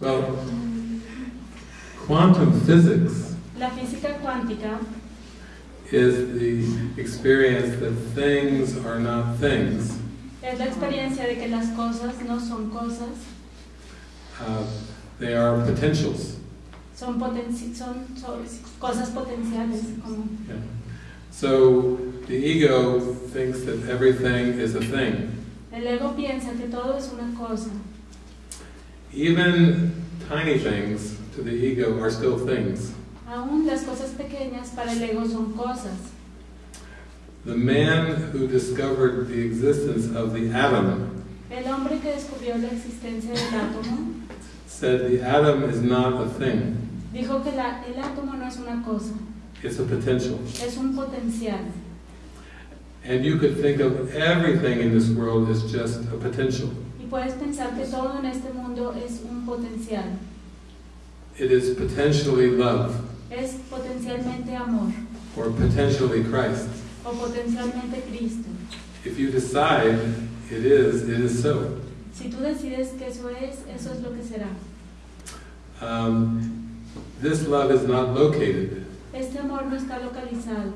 Well, quantum physics La física cuántica is the experience that things are not things. es la experiencia de que las cosas no son cosas, Uh, they are potentials. son, potenci- son, son cosas potenciales. Como, Yeah. So the ego thinks that everything is a thing. el ego piensa que todo es una cosa. Even tiny things to the ego are still things. Aún las cosas pequeñas para el ego son cosas. The man who discovered the existence of the atom El hombre que descubrió la existencia del átomo said the atom is not a thing, dijo que la- el átomo no es una cosa, it's a potential. es un potencial. And you could think of everything in this world as just a potential. Y puedes pensar que todo en este mundo es un potencial. It is potentially love Es potencialmente amor or potentially Christ. o potencialmente Cristo. If you decide it is, it is so. Si tú decides que eso es, eso es lo que será. Um, this love is not located, Este amor no está localizado,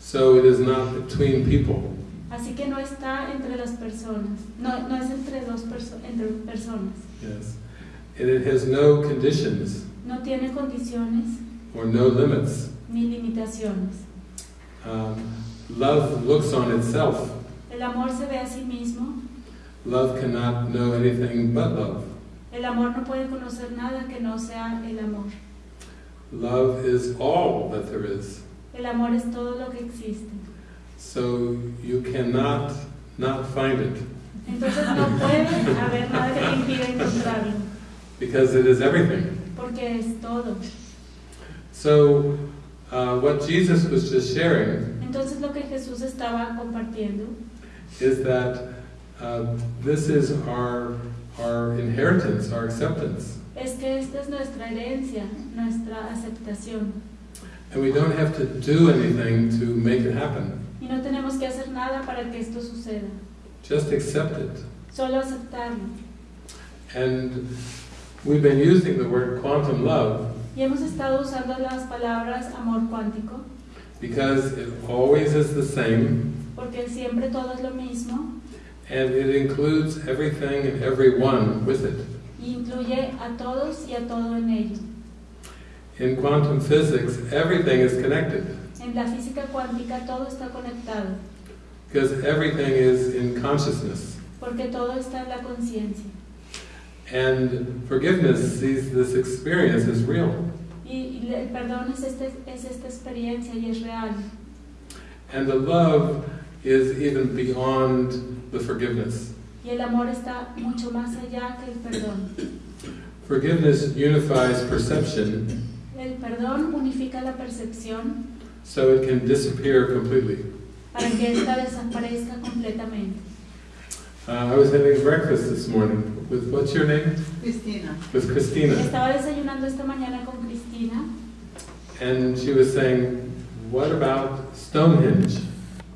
so it is not between people. Así que no está entre las personas, no, no es entre dos perso- entre personas, Yes. And it has no conditions no tiene condiciones or no limits. ni limitaciones. Um, love looks on itself. El amor se ve a sí mismo, Love cannot know anything but love. el amor no puede conocer nada que no sea el amor. Love is all that there is. El amor es todo lo que existe. So you cannot not find it Entonces no puede haber nada que te impida encontrarlo, because it is everything. porque es todo. So uh, what Jesus was just sharing Entonces lo que Jesús estaba compartiendo is that uh, this is our our inheritance, our acceptance, es que esta es nuestra herencia, nuestra aceptación. and we don't have to do anything to make it happen. Y no tenemos que hacer nada para que esto suceda, Just accept it. solo aceptarlo. And we've been using the word quantum love Y hemos estado usando las palabras amor cuántico, because it always is the same, porque siempre todo es lo mismo and it includes everything and everyone with it. y incluye a todos y a todo en ello. In quantum physics, everything is connected En la física cuántica todo está conectado, because everything is in consciousness. porque todo está en la conciencia. And forgiveness sees this experience as real. Y y el perdón es, este, es esta experiencia y es real. And the love is even beyond the forgiveness. Y el amor está mucho más allá que el perdón. Forgiveness unifies perception El perdón unifica la percepción so it can disappear completely. para que ésta desaparezca completamente. Uh, I was having breakfast this morning with, what's your name? Cristina, With Christina. Estaba desayunando esta mañana con Cristina And she was saying, what about Stonehenge?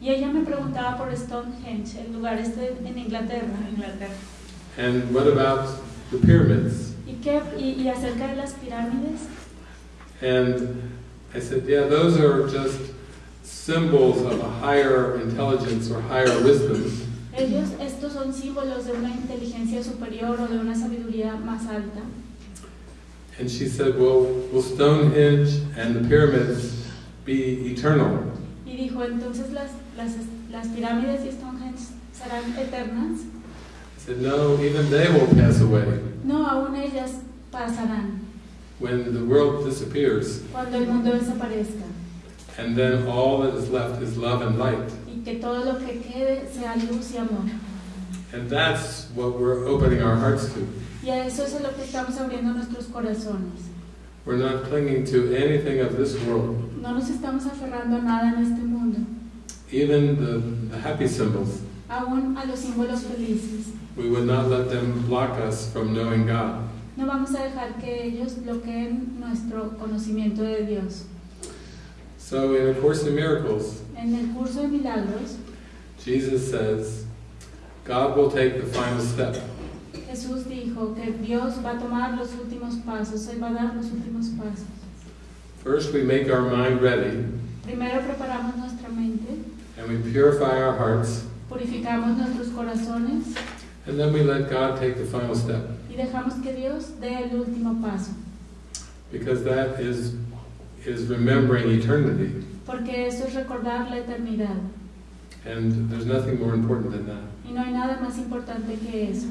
y ella me preguntaba por Stonehenge, el lugar este en Inglaterra. Inglaterra. And what about the pyramids? ¿Y, qué, y, y acerca de las pirámides? And I said, yeah, those are just symbols of a higher intelligence or higher wisdom. Ellos, estos son símbolos de una inteligencia superior o de una sabiduría más alta. And she said, well, will Stonehenge and the pyramids be eternal? Y dijo, entonces las, las, las pirámides y Stonehenge serán eternas. I said, no, even they will pass away. No, aún ellas pasarán When the world disappears, cuando el mundo desaparezca and then all that is left is love and light. y que todo lo que quede sea luz y amor. And that's what we're opening our hearts to. Y a eso es a lo que estamos abriendo nuestros corazones. We're not clinging to anything of this world, No nos estamos aferrando a nada en este mundo, even the, the happy symbols. aún a los símbolos felices. We would not let them block us from knowing God. No vamos a dejar que ellos bloqueen nuestro conocimiento de Dios. So, in A Course in Miracles, En el curso de milagros, Jesus says, God will take the final step. Jesús dijo que Dios va a tomar los últimos pasos, Él va a dar los últimos pasos. First, we make our mind ready, Primero preparamos nuestra mente, and we purify our hearts, purificamos nuestros corazones and then we let God take the final step. Y dejamos que Dios dé el último paso, Because that is, is remembering eternity. porque eso es recordar la eternidad And there's nothing more important than that. y no hay nada más importante que eso.